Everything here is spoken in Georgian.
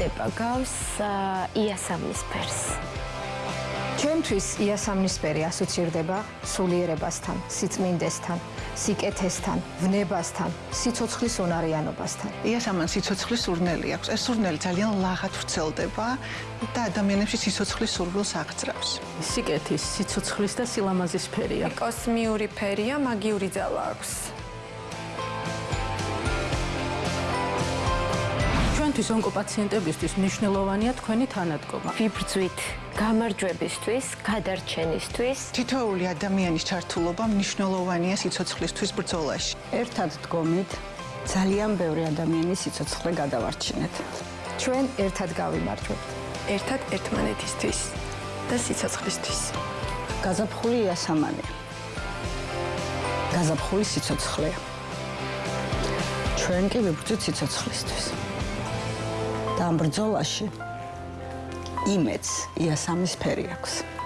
ვითარდება გავს იასამნისფერს. ჩვენთვის იასამნისფერი ასოცირდება სულიერებასთან, სიწმინდესთან, სიკეთესთან, ვნებასთან, სიცოცხლის უნარიანობასთან. იასამან სიცოცხლის სურნელი აქვს. ეს სურნელი ძალიან ლაღად ვრცელდება და ადამიანებში სიცოცხლის სურვილს აღწრავს. სიკეთის, სიცოცხლის და სილამაზის ფერია. კოსმიური ფერია, მაგიური ძალა აქვს. ჩვენთვის ონკოპაციენტებისთვის მნიშვნელოვანია თქვენი თანადგომა. ვიბრძვით გამარჯვებისთვის, გადარჩენისთვის. თითოეული ადამიანის ჩართულობა მნიშვნელოვანია სიცოცხლისთვის ბრძოლაში. ერთად დგომით ძალიან ბევრი ადამიანის სიცოცხლე გადავარჩინეთ. ჩვენ ერთად გავიმარჯვებთ. ერთად ერთმანეთისთვის და სიცოცხლისთვის. გაზაფხული იასამანი. გაზაფხული სიცოცხლე. ჩვენ კი ვიბრძვით სიცოცხლისთვის. და ამ ბრძოლაში იმეც იასამის ფერი აქვს.